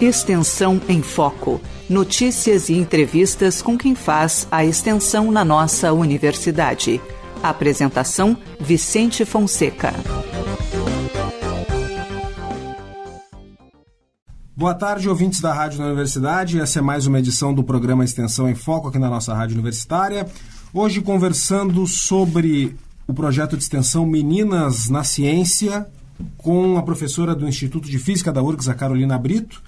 Extensão em Foco. Notícias e entrevistas com quem faz a extensão na nossa universidade. Apresentação: Vicente Fonseca. Boa tarde, ouvintes da Rádio da Universidade. Essa é mais uma edição do programa Extensão em Foco aqui na nossa Rádio Universitária. Hoje conversando sobre o projeto de extensão Meninas na Ciência com a professora do Instituto de Física da URGS, a Carolina Brito.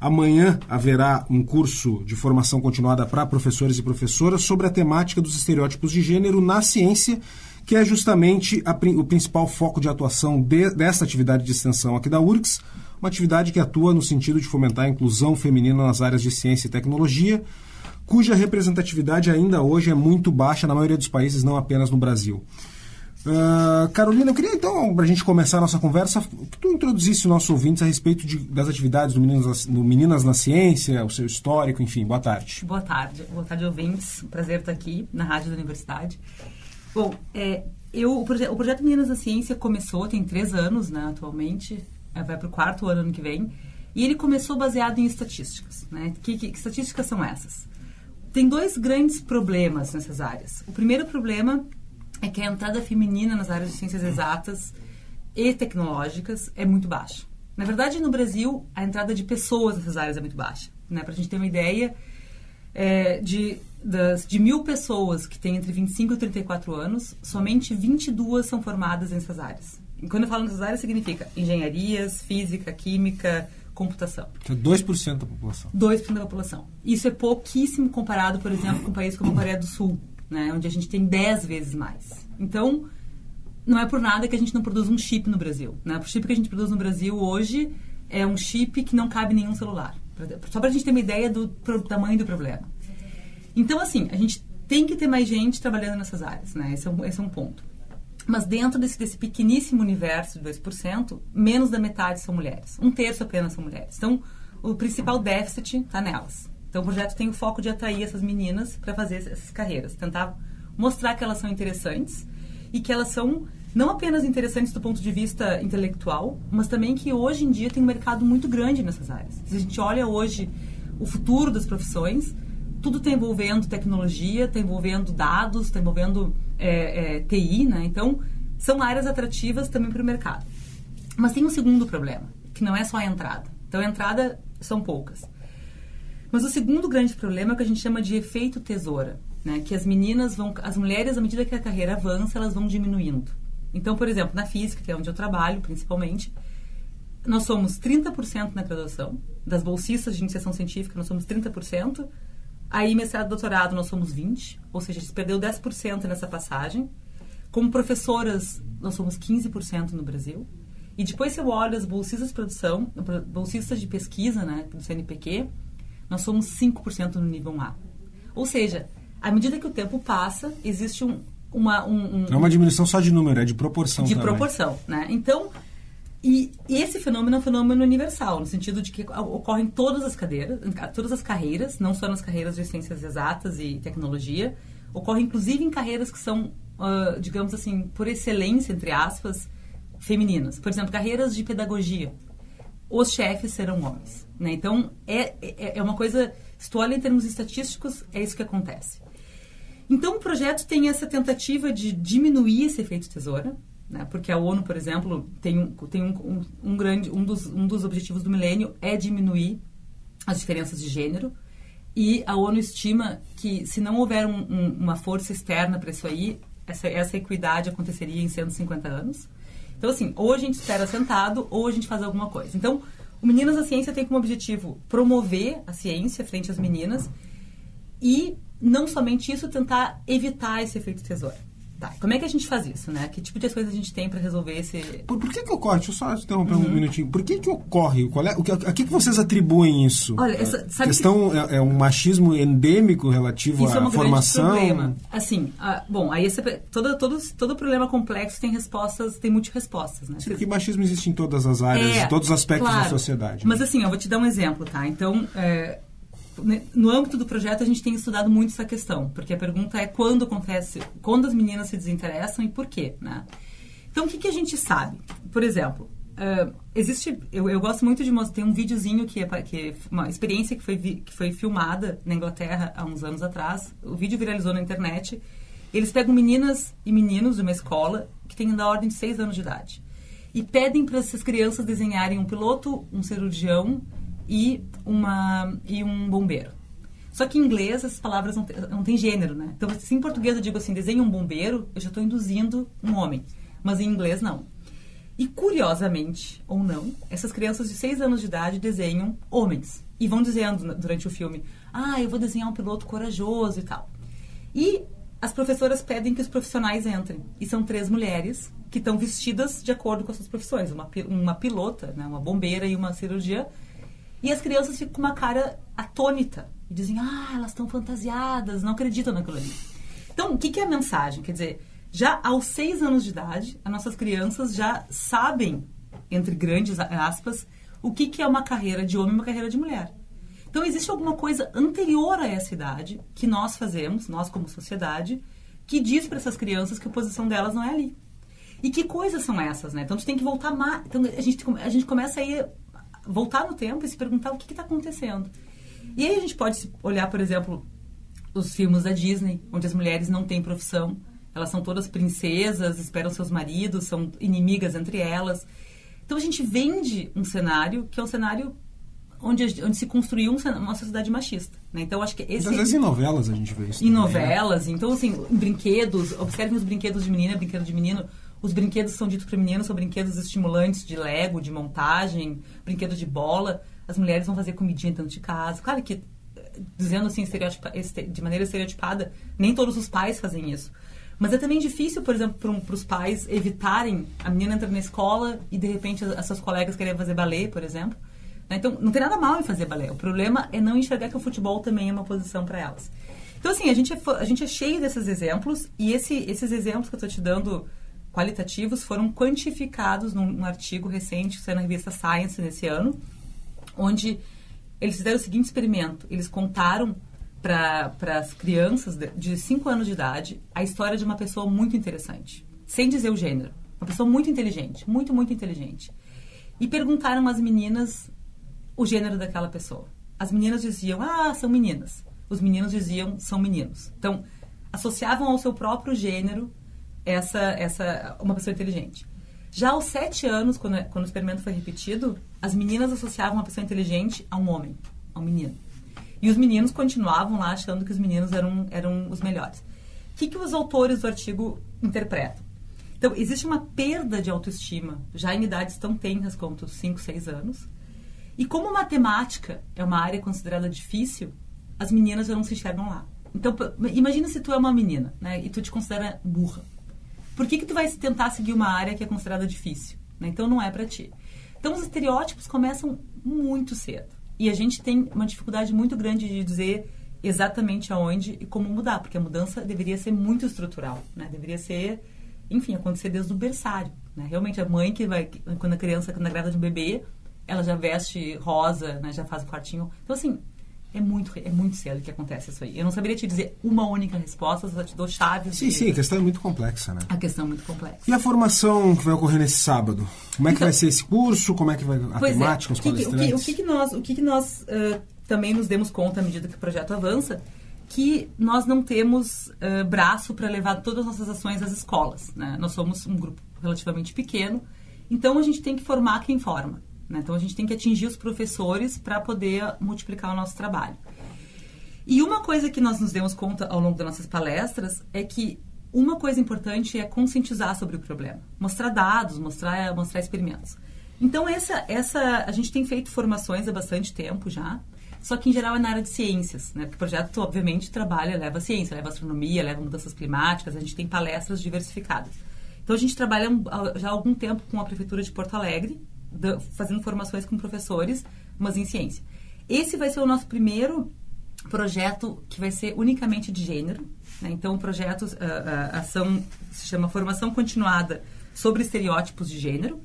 Amanhã haverá um curso de formação continuada para professores e professoras sobre a temática dos estereótipos de gênero na ciência, que é justamente a, o principal foco de atuação de, dessa atividade de extensão aqui da URGS uma atividade que atua no sentido de fomentar a inclusão feminina nas áreas de ciência e tecnologia, cuja representatividade ainda hoje é muito baixa na maioria dos países, não apenas no Brasil. Uh, Carolina, eu queria então, para a gente começar a nossa conversa, que tu introduzisse o nosso ouvintes a respeito de, das atividades do Meninas, do Meninas na Ciência, o seu histórico, enfim. Boa tarde. Boa tarde. Boa tarde, ouvintes. Prazer estar aqui na Rádio da Universidade. Bom, é, eu, o, proje o projeto Meninas na Ciência começou, tem três anos, né, atualmente. É, vai para o quarto ano, ano que vem. E ele começou baseado em estatísticas. Né? Que, que, que estatísticas são essas? Tem dois grandes problemas nessas áreas. O primeiro problema é que a entrada feminina nas áreas de ciências exatas e tecnológicas é muito baixa. Na verdade, no Brasil, a entrada de pessoas nessas áreas é muito baixa. Né? Para a gente ter uma ideia, é, de, das, de mil pessoas que têm entre 25 e 34 anos, somente 22 são formadas nessas áreas. E quando eu falo nessas áreas, significa engenharias, física, química, computação. Que é 2% da população. 2% da população. Isso é pouquíssimo comparado, por exemplo, com um país como a Coreia do Sul, né, onde a gente tem 10 vezes mais. Então, não é por nada que a gente não produz um chip no Brasil. Né? O chip que a gente produz no Brasil hoje é um chip que não cabe em nenhum celular. Só para a gente ter uma ideia do tamanho do problema. Então, assim, a gente tem que ter mais gente trabalhando nessas áreas. Né? Esse, é um, esse é um ponto. Mas dentro desse, desse pequeníssimo universo de 2%, menos da metade são mulheres. Um terço apenas são mulheres. Então, o principal déficit está nelas. Então, o projeto tem o foco de atrair essas meninas para fazer essas carreiras. Tentar mostrar que elas são interessantes e que elas são não apenas interessantes do ponto de vista intelectual, mas também que hoje em dia tem um mercado muito grande nessas áreas. Se a gente olha hoje o futuro das profissões, tudo está envolvendo tecnologia, está envolvendo dados, está envolvendo é, é, TI, né? Então, são áreas atrativas também para o mercado. Mas tem um segundo problema, que não é só a entrada. Então, a entrada são poucas. Mas o segundo grande problema é o que a gente chama de efeito tesoura, né? Que as meninas vão, as mulheres, à medida que a carreira avança, elas vão diminuindo. Então, por exemplo, na física, que é onde eu trabalho principalmente, nós somos 30% na graduação, das bolsistas de iniciação científica, nós somos 30%, Aí, mestrado doutorado, nós somos 20, ou seja, a gente perdeu 10% nessa passagem. Como professoras, nós somos 15% no Brasil. E depois, se eu olho as bolsistas de produção, bolsistas de pesquisa, né, do CNPq, nós somos 5% no nível A. Ou seja, à medida que o tempo passa, existe um, uma... Um, um, Não é uma diminuição só de número, é de proporção De também. proporção, né? Então, e esse fenômeno é um fenômeno universal, no sentido de que ocorre em todas as cadeiras, todas as carreiras, não só nas carreiras de ciências exatas e tecnologia, ocorre inclusive em carreiras que são, uh, digamos assim, por excelência, entre aspas, femininas. Por exemplo, carreiras de pedagogia. Os chefes serão homens. Né? Então, é, é, é uma coisa, se tu olha em termos estatísticos, é isso que acontece. Então, o projeto tem essa tentativa de diminuir esse efeito tesoura, né? Porque a ONU, por exemplo, tem, um, tem um, um, um, grande, um, dos, um dos objetivos do milênio é diminuir as diferenças de gênero. E a ONU estima que se não houver uma força externa para isso aí, essa, essa equidade aconteceria em 150 anos. Então, assim, ou a gente espera sentado, ou a gente faz alguma coisa. Então, o Meninas da Ciência tem como objetivo promover a ciência frente às meninas e, não somente isso, tentar evitar esse efeito tesoura. Tá, como é que a gente faz isso, né? Que tipo de coisas a gente tem para resolver esse... Por, por, que que ocorre? Deixa eu só interromper uhum. um minutinho. Por que que ocorre? Qual é, o que, a que, que vocês atribuem isso? Olha, essa, a questão que... é, é, um machismo endêmico relativo isso à é um formação? problema. Assim, a, bom, aí esse, todo, todo, todo problema complexo tem respostas, tem multirespostas, né? Sim, porque machismo existe em todas as áreas, é, em todos os aspectos claro, da sociedade. Mas assim, eu vou te dar um exemplo, tá? Então... É, né, no âmbito do projeto a gente tem estudado muito essa questão, porque a pergunta é quando acontece, quando as meninas se desinteressam e por quê, né? Então, o que, que a gente sabe? Por exemplo, uh, existe. Eu, eu, gosto muito de mostrar. Tem um videozinho que é, que é uma experiência que foi, vi, que foi filmada na Inglaterra há uns anos atrás. O vídeo viralizou na internet. Eles pegam meninas e meninos de uma escola que tem da ordem de 6 anos de idade e pedem para essas crianças desenharem um piloto, um cirurgião e, uma, e um bombeiro. Só que em inglês essas palavras não, não têm gênero, né? Então, se em português eu digo assim, desenhe um bombeiro, eu já estou induzindo um homem. Mas em inglês, não. E curiosamente, ou não, essas crianças de 6 anos de idade desenham homens. E vão dizendo durante o filme, ah, eu vou desenhar um piloto corajoso e tal. E as professoras pedem que os profissionais entrem. E são três mulheres que estão vestidas de acordo com as suas profissões. Uma, uma pilota, né, uma bombeira e uma cirurgia. E as crianças ficam com uma cara atônita. E dizem, ah, elas estão fantasiadas, não acreditam naquilo ali. Então, o que, que é a mensagem? Quer dizer, já aos seis anos de idade, as nossas crianças já sabem, entre grandes aspas, o que, que é uma carreira de homem e uma carreira de mulher. Então, existe alguma coisa anterior a essa idade que nós fazemos, nós como sociedade, que diz para essas crianças que a posição delas não é ali. E que coisas são essas, né? Então, a gente tem que voltar mais. Então, a gente, a gente começa a ir, voltar no tempo e se perguntar o que está acontecendo. E aí a gente pode olhar, por exemplo, os filmes da Disney, onde as mulheres não têm profissão. Elas são todas princesas, esperam seus maridos, são inimigas entre elas. Então a gente vende um cenário que é um cenário onde, onde se construiu uma sociedade machista. Né? Então, acho que esse... Às vezes em novelas a gente vê isso. Em também, né? novelas. Né? Então, assim, em brinquedos, observem os brinquedos de menina, brinquedo de menino. Os brinquedos são ditos para meninos, são brinquedos estimulantes de Lego, de montagem, brinquedos de bola. As mulheres vão fazer comidinha dentro de casa. Claro que, dizendo assim, de maneira estereotipada, nem todos os pais fazem isso. Mas é também difícil, por exemplo, para os pais evitarem a menina entrar na escola e, de repente, as, as suas colegas querem fazer balé, por exemplo né? Então, não tem nada mal em fazer balé. O problema é não enxergar que o futebol também é uma posição para elas. Então, assim, a gente, é, a gente é cheio desses exemplos e esse, esses exemplos que eu estou te dando qualitativos foram quantificados num, num artigo recente que saiu na revista Science nesse ano, onde eles fizeram o seguinte experimento. Eles contaram para as crianças de 5 anos de idade a história de uma pessoa muito interessante, sem dizer o gênero. Uma pessoa muito inteligente, muito, muito inteligente. E perguntaram às meninas o gênero daquela pessoa. As meninas diziam, ah, são meninas. Os meninos diziam, são meninos. Então, associavam ao seu próprio gênero essa, essa uma pessoa inteligente. Já aos sete anos, quando, quando o experimento foi repetido, as meninas associavam uma pessoa inteligente a um homem, a um menino. E os meninos continuavam lá achando que os meninos eram, eram os melhores. O que, que os autores do artigo interpretam? Então, existe uma perda de autoestima, já em idades tão tenras quanto 5, 6 anos, e como matemática é uma área considerada difícil, as meninas já não se enxergam lá. Então, imagina se tu é uma menina, né, e tu te considera burra. Por que que tu vai tentar seguir uma área que é considerada difícil? Né? Então, não é para ti. Então, os estereótipos começam muito cedo. E a gente tem uma dificuldade muito grande de dizer exatamente aonde e como mudar, porque a mudança deveria ser muito estrutural, né? Deveria ser, enfim, acontecer desde o berçário, né? Realmente a mãe que vai quando a criança quando é grávida de um bebê, ela já veste rosa, né? Já faz o quartinho. Então, assim, é muito, é muito cedo que acontece isso aí. Eu não saberia te dizer uma única resposta, só te dou chaves. Sim, de... sim, a questão é muito complexa, né? A questão é muito complexa. E a formação que vai ocorrer nesse sábado? Como é que então, vai ser esse curso? Como é que vai a é, temática, é. os palestrantes? O que, o que, nós, o que, que nós uh, também nos demos conta à medida que o projeto avança? Que nós não temos uh, braço para levar todas as nossas ações às escolas. Né? Nós somos um grupo relativamente pequeno, então a gente tem que formar quem forma. Né? Então a gente tem que atingir os professores para poder multiplicar o nosso trabalho. E uma coisa que nós nos demos conta ao longo das nossas palestras é que uma coisa importante é conscientizar sobre o problema, mostrar dados, mostrar, mostrar experimentos. Então essa, essa, a gente tem feito formações há bastante tempo já, só que em geral é na área de ciências, né? Porque o projeto obviamente trabalha, leva ciência, leva astronomia, leva mudanças climáticas, a gente tem palestras diversificadas. Então a gente trabalha já há algum tempo com a prefeitura de Porto Alegre, fazendo formações com professores, mas em ciência. Esse vai ser o nosso primeiro projeto que vai ser unicamente de gênero. Né? Então, o projeto, a, a ação se chama Formação Continuada sobre Estereótipos de Gênero.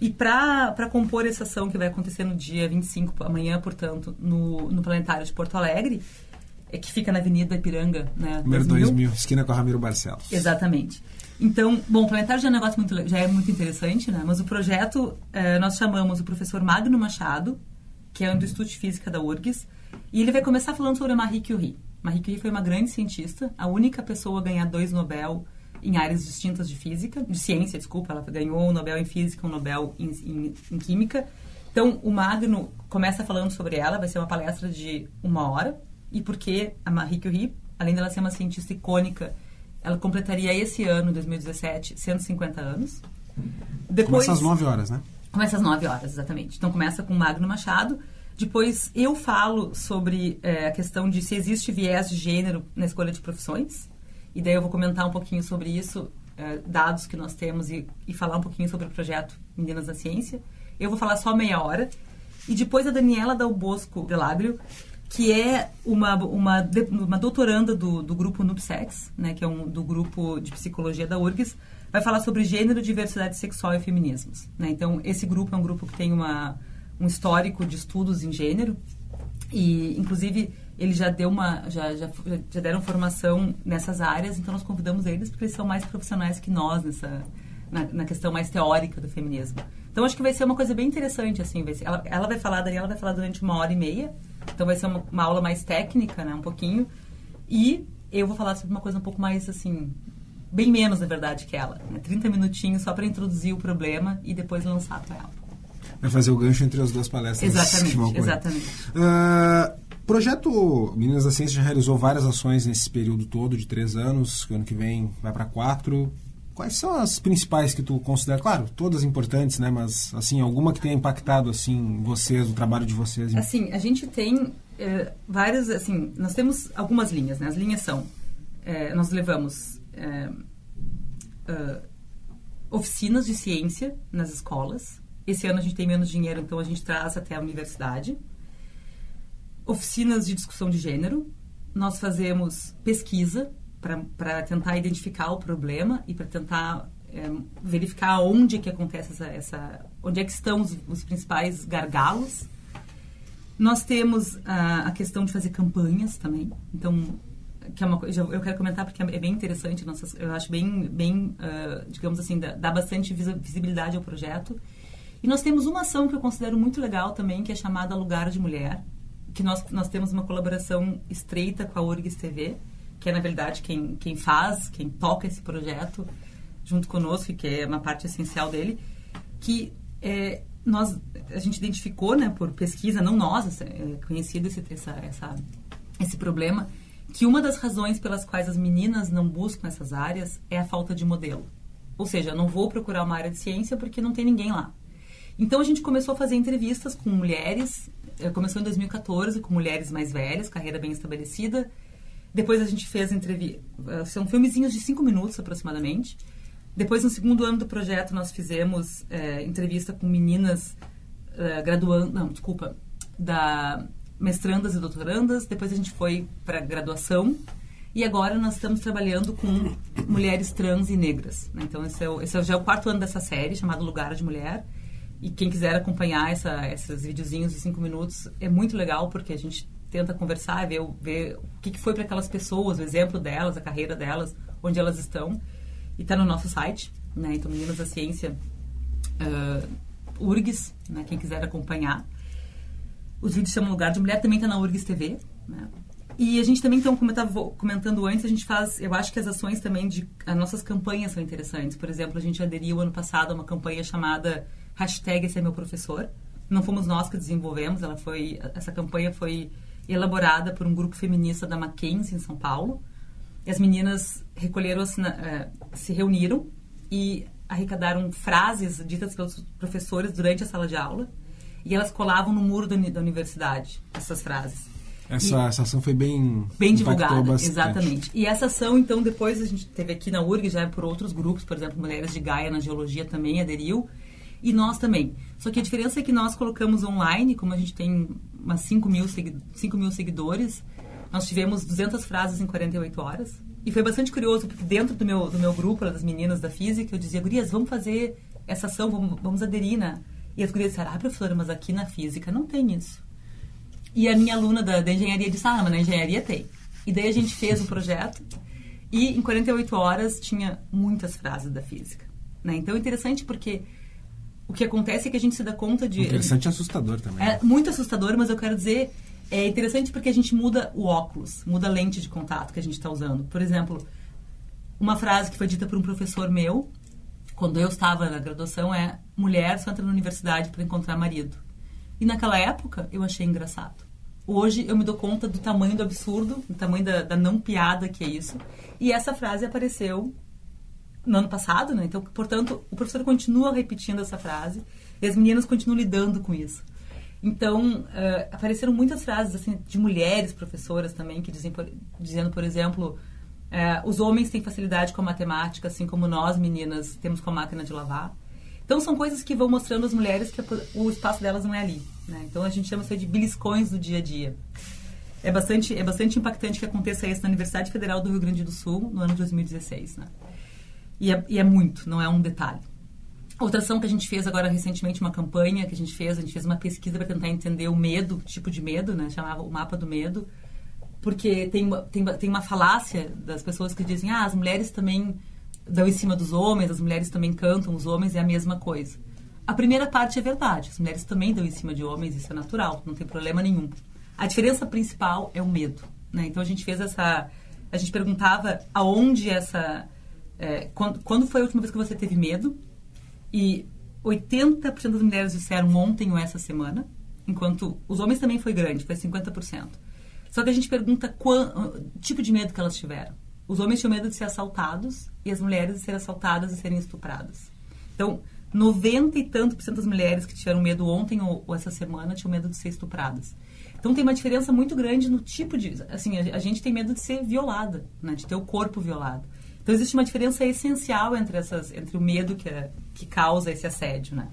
E para compor essa ação que vai acontecer no dia 25, amanhã, portanto, no, no Planetário de Porto Alegre, é que fica na Avenida Ipiranga, né? Número 2000, 2000 esquina com a Ramiro Barcelos. Exatamente. Então, bom, o planetário já é um negócio muito, já é muito interessante, né? Mas o projeto, eh, nós chamamos o professor Magno Machado, que é do Instituto de Física da URGS, e ele vai começar falando sobre a Marie Curie. Marie Curie foi uma grande cientista, a única pessoa a ganhar dois Nobel em áreas distintas de física, de ciência, desculpa, ela ganhou um Nobel em física, um Nobel em, em, em química. Então, o Magno começa falando sobre ela, vai ser uma palestra de uma hora, e porque a Marie Curie, além dela ser uma cientista icônica, ela completaria esse ano, 2017, 150 anos. Depois, começa às 9 horas, né? Começa às 9 horas, exatamente. Então, começa com Magno Machado. Depois, eu falo sobre é, a questão de se existe viés de gênero na escolha de profissões. E daí eu vou comentar um pouquinho sobre isso, é, dados que nós temos, e, e falar um pouquinho sobre o projeto Meninas da Ciência. Eu vou falar só meia hora. E depois a Daniela Dal Bosco Delabrio que é uma, uma, uma doutoranda do, do grupo NUPSEX, né, que é um do grupo de psicologia da URGS, vai falar sobre gênero, diversidade sexual e feminismos. Né? Então, esse grupo é um grupo que tem uma, um histórico de estudos em gênero e, inclusive, ele já deu uma já, já, já deram formação nessas áreas, então nós convidamos eles porque eles são mais profissionais que nós nessa na, na questão mais teórica do feminismo. Então, acho que vai ser uma coisa bem interessante, assim. Vai ser, ela, ela vai falar, a Daniela vai falar durante uma hora e meia, então vai ser uma, uma, aula mais técnica, né, um pouquinho. E eu vou falar sobre uma coisa um pouco mais assim, bem menos na verdade que ela, né? 30 minutinhos só para introduzir o problema e depois lançar para ela. Vai fazer o gancho entre as duas palestras. Exatamente, exatamente. Uh, projeto Meninas da Ciência já realizou várias ações nesse período todo de três anos. Que ano que vem vai para quatro. Quais são as principais que tu considera? Claro, todas importantes, né? Mas, assim, alguma que tenha impactado, assim, vocês, o trabalho de vocês? Assim, a gente tem é, várias, assim, nós temos algumas linhas, né? As linhas são, é, nós levamos é, uh, oficinas de ciência nas escolas. Esse ano a gente tem menos dinheiro, então a gente traz até a universidade. Oficinas de discussão de gênero. Nós fazemos pesquisa para tentar identificar o problema e para tentar é, verificar onde que acontece essa, essa onde é que estão os, os principais gargalos. Nós temos a, a, questão de fazer campanhas também, então que é uma coisa eu quero comentar porque é bem interessante, nossas, eu acho bem bem uh, digamos assim dá, dá bastante visibilidade ao projeto. E nós temos uma ação que eu considero muito legal também, que é chamada Lugar de Mulher, que nós, nós temos uma colaboração estreita com a URGS TV, que é na verdade quem, quem faz, quem toca esse projeto junto conosco, que é uma parte essencial dele, que é, nós a gente identificou, né, por pesquisa, não nós, é conhecido esse, essa, essa, esse problema, que uma das razões pelas quais as meninas não buscam essas áreas é a falta de modelo. Ou seja, não vou procurar uma área de ciência porque não tem ninguém lá. Então a gente começou a fazer entrevistas com mulheres, é, começou em 2014 com mulheres mais velhas, carreira bem estabelecida, depois a gente fez entrevista. Eh, são filmezinhos de cinco minutos aproximadamente. Depois, no segundo ano do projeto, nós fizemos é, entrevista com meninas é, graduando. Não, desculpa. Da mestrandas e doutorandas. Depois a gente foi para graduação. E agora nós estamos trabalhando com mulheres trans e negras. Né? Então, esse é, o, esse é já o quarto ano dessa série, chamado Lugar de Mulher. E quem quiser acompanhar essa, esses videozinhos de cinco minutos, é muito legal, porque a gente tenta conversar, ver, ver o que, que foi para aquelas pessoas, o exemplo delas, a carreira delas, onde elas estão. E está no nosso site, né? Então, Meninas da Ciência, uh, URGS, né? quem quiser acompanhar. Os vídeos chamam Lugar de Mulher, também está na URGS TV, né? E a gente também, então, como eu estava comentando antes, a gente faz, eu acho que as ações também de, as nossas campanhas são interessantes. Por exemplo, a gente aderiu ano passado a uma campanha chamada hashtag Esse é meu professor. Não fomos nós que desenvolvemos, ela foi, essa campanha foi elaborada por um grupo feminista da Mackenzie, em São Paulo. E as meninas recolheram, eh, se reuniram e arrecadaram frases ditas pelos professores durante a sala de aula. E elas colavam no muro da, da universidade, essas frases. Essa, e, essa ação foi bem bem divulgada, bastante. exatamente. E essa ação, então, depois a gente teve aqui na URG, já por outros grupos, por exemplo, Mulheres de Gaia na Geologia também aderiu, e nós também. Só que a diferença é que nós colocamos online, como a gente tem umas 5 mil, 5 mil seguidores. Nós tivemos 200 frases em 48 horas. E foi bastante curioso, porque dentro do meu, do meu grupo, das meninas da física, eu dizia, gurias, vamos fazer essa ação, vamos, vamos aderir, né? E as gurias disseram, ah, professora, mas aqui na física não tem isso. E a minha aluna da, da engenharia disse, ah, mas na engenharia tem. E daí a gente fez o projeto E em 48 horas tinha muitas frases da física. Né? Então é interessante porque o que acontece é que a gente se dá conta de. Interessante e assustador também. É muito assustador, mas eu quero dizer. É interessante porque a gente muda o óculos, muda a lente de contato que a gente está usando. Por exemplo, uma frase que foi dita por um professor meu, quando eu estava na graduação, é: mulher só entra na universidade para encontrar marido. E naquela época eu achei engraçado. Hoje eu me dou conta do tamanho do absurdo, do tamanho da, da não piada que é isso. E essa frase apareceu no ano passado, né? Então, portanto, o professor continua repetindo essa frase e as meninas continuam lidando com isso. Então, uh, apareceram muitas frases assim de mulheres professoras também que dizem, por, dizendo, por exemplo, uh, os homens têm facilidade com a matemática, assim como nós meninas temos com a máquina de lavar. Então, são coisas que vão mostrando às mulheres que o espaço delas não é ali. Né? Então, a gente chama isso de beliscões do dia a dia. É bastante, é bastante impactante que aconteça isso na Universidade Federal do Rio Grande do Sul no ano de 2016. Né? E é, e é muito, não é um detalhe. Outra ação que a gente fez agora recentemente, uma campanha que a gente fez, a gente fez uma pesquisa para tentar entender o medo, tipo de medo, né? Chamava o mapa do medo. Porque tem, tem, tem uma falácia das pessoas que dizem, ah, as mulheres também dão em cima dos homens, as mulheres também cantam, os homens é a mesma coisa. A primeira parte é verdade, as mulheres também dão em cima de homens, isso é natural, não tem problema nenhum. A diferença principal é o medo, né? Então a gente fez essa... A gente perguntava aonde essa é, quando, quando foi a última vez que você teve medo? E 80% das mulheres disseram ontem ou essa semana, enquanto os homens também foi grande, foi 50%. Só que a gente pergunta qual tipo de medo que elas tiveram. Os homens tinham medo de ser assaltados e as mulheres de serem assaltadas e serem estupradas. Então, 90 e tanto por cento das mulheres que tiveram medo ontem ou, ou, essa semana tinham medo de ser estupradas. Então tem uma diferença muito grande no tipo de, assim, a, a gente tem medo de ser violada, né, de ter o corpo violado. Então existe uma diferença essencial entre essas, entre o medo que, é, que causa esse assédio, né?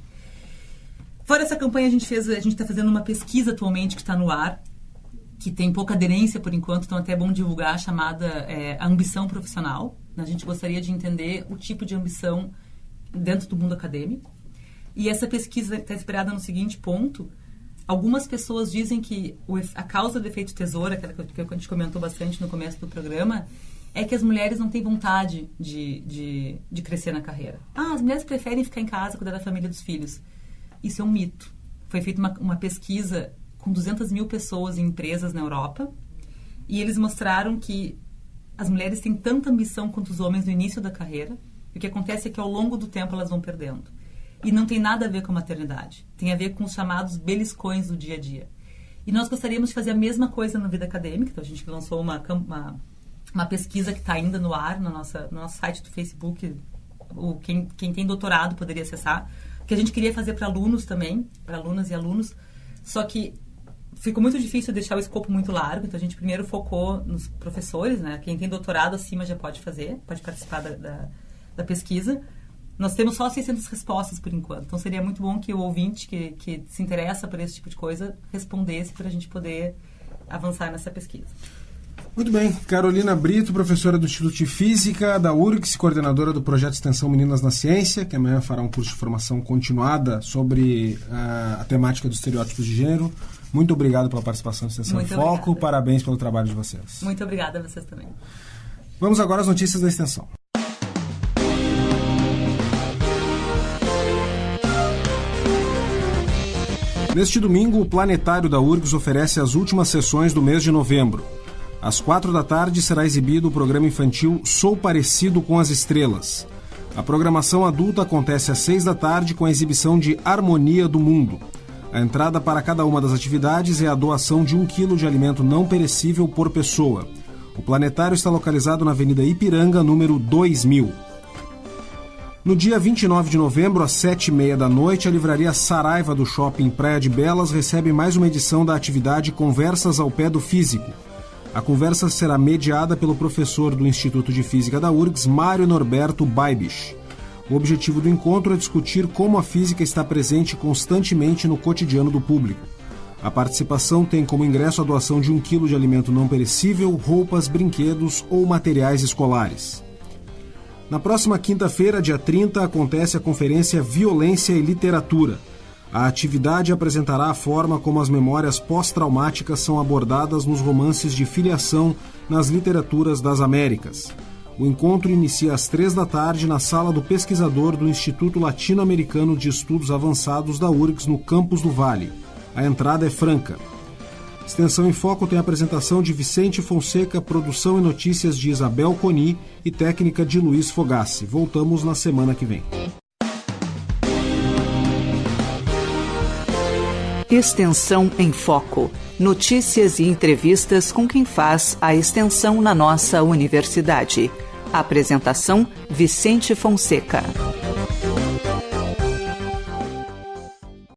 Fora essa campanha a gente fez, a gente está fazendo uma pesquisa atualmente que está no ar, que tem pouca aderência por enquanto, então até é bom divulgar, chamada é, ambição profissional. A gente gostaria de entender o tipo de ambição dentro do mundo acadêmico. E essa pesquisa está inspirada no seguinte ponto: algumas pessoas dizem que a causa do efeito tesoura, aquela que a gente comentou bastante no começo do programa, é que as mulheres não têm vontade de, de, de crescer na carreira. Ah, as mulheres preferem ficar em casa, cuidar da família e dos filhos. Isso é um mito. Foi feita uma, uma pesquisa com 200 mil pessoas em empresas na Europa e eles mostraram que as mulheres têm tanta ambição quanto os homens no início da carreira. E o que acontece é que ao longo do tempo elas vão perdendo. E não tem nada a ver com a maternidade. Tem a ver com os chamados beliscões do dia a dia. E nós gostaríamos de fazer a mesma coisa na vida acadêmica. Então a gente lançou uma, uma uma pesquisa que está ainda no ar no, nossa, no nosso site do Facebook. O, quem, quem tem doutorado poderia acessar. Que a gente queria fazer para alunos também, para alunas e alunos. Só que ficou muito difícil deixar o escopo muito largo, então a gente primeiro focou nos professores, né? Quem tem doutorado acima já pode fazer, pode participar da, da, da pesquisa. Nós temos só 600 respostas por enquanto, então seria muito bom que o ouvinte que, que se interessa por esse tipo de coisa respondesse para a gente poder avançar nessa pesquisa. Muito bem. Carolina Brito, professora do Instituto de Física da URGS, coordenadora do projeto extensão Meninas na Ciência, que amanhã fará um curso de formação continuada sobre uh, a temática dos estereótipos de gênero. Muito obrigado pela participação no Extensão Muito Foco. Obrigada. Parabéns pelo trabalho de vocês. Muito obrigada a vocês também. Vamos agora às notícias da extensão. Neste domingo, o Planetário da URGS oferece as últimas sessões do mês de novembro. Às quatro da tarde será exibido o programa infantil Sou Parecido com as Estrelas. A programação adulta acontece às seis da tarde com a exibição de Harmonia do Mundo. A entrada para cada uma das atividades é a doação de um quilo de alimento não perecível por pessoa. O planetário está localizado na Avenida Ipiranga, número 2000. No dia 29 de novembro, às sete e meia da noite, a livraria Saraiva do Shopping Praia de Belas recebe mais uma edição da atividade Conversas ao Pé do Físico. A conversa será mediada pelo professor do Instituto de Física da URGS, Mário Norberto Baibich. O objetivo do encontro é discutir como a física está presente constantemente no cotidiano do público. A participação tem como ingresso a doação de um quilo de alimento não perecível, roupas, brinquedos ou materiais escolares. Na próxima quinta-feira, dia 30, acontece a conferência Violência e Literatura a atividade apresentará a forma como as memórias pós-traumáticas são abordadas nos romances de filiação nas literaturas das Américas. O encontro inicia às três da tarde na sala do pesquisador do Instituto Latino-Americano de Estudos Avançados da URGS, no campus do Vale. A entrada é franca. Extensão em Foco tem a apresentação de Vicente Fonseca, produção e notícias de Isabel Coni e técnica de Luiz Fogassi. Voltamos na semana que vem. Extensão em Foco. Notícias e entrevistas com quem faz a extensão na nossa universidade. Apresentação: Vicente Fonseca.